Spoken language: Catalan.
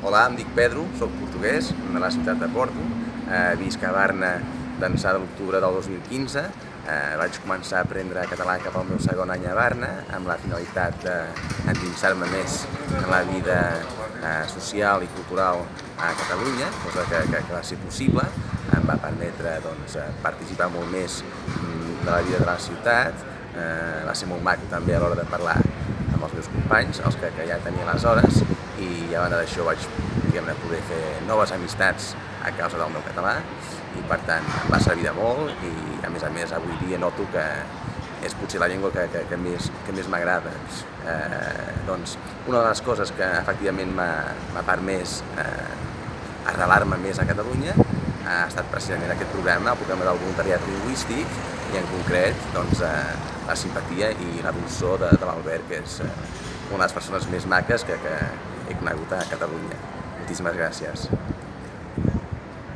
Hola, em dic Pedro, sóc portuguès, de la ciutat de Porto, eh, visc a Barna d'ençà de l'octubre del 2015. Eh, vaig començar a aprendre català cap al meu segon any a Barna amb la finalitat d'endinsar-me més en la vida eh, social i cultural a Catalunya, cosa que, que, que va ser possible. Em va permetre doncs, participar molt més mm, de la vida de la ciutat, eh, va ser molt maco també a l'hora de parlar amb els meus companys, els que, que ja tenia aleshores, i a banda d'això vaig poder fer noves amistats a causa del meu català i per tant em va servir de molt i a més a més avui dia noto que és potser la llengua que, que, que més, que més m'agrada. Eh, doncs, una de les coses que efectivament m'ha permès eh, arrelar-me més a Catalunya ha estat precisament aquest programa, el programa del voluntariat lingüístic i en concret doncs, eh, la simpatia i la dolçor de, de l'Albert, que és eh, una de les persones més maques que, que, he conegut a Catalunya. Moltíssimes gràcies.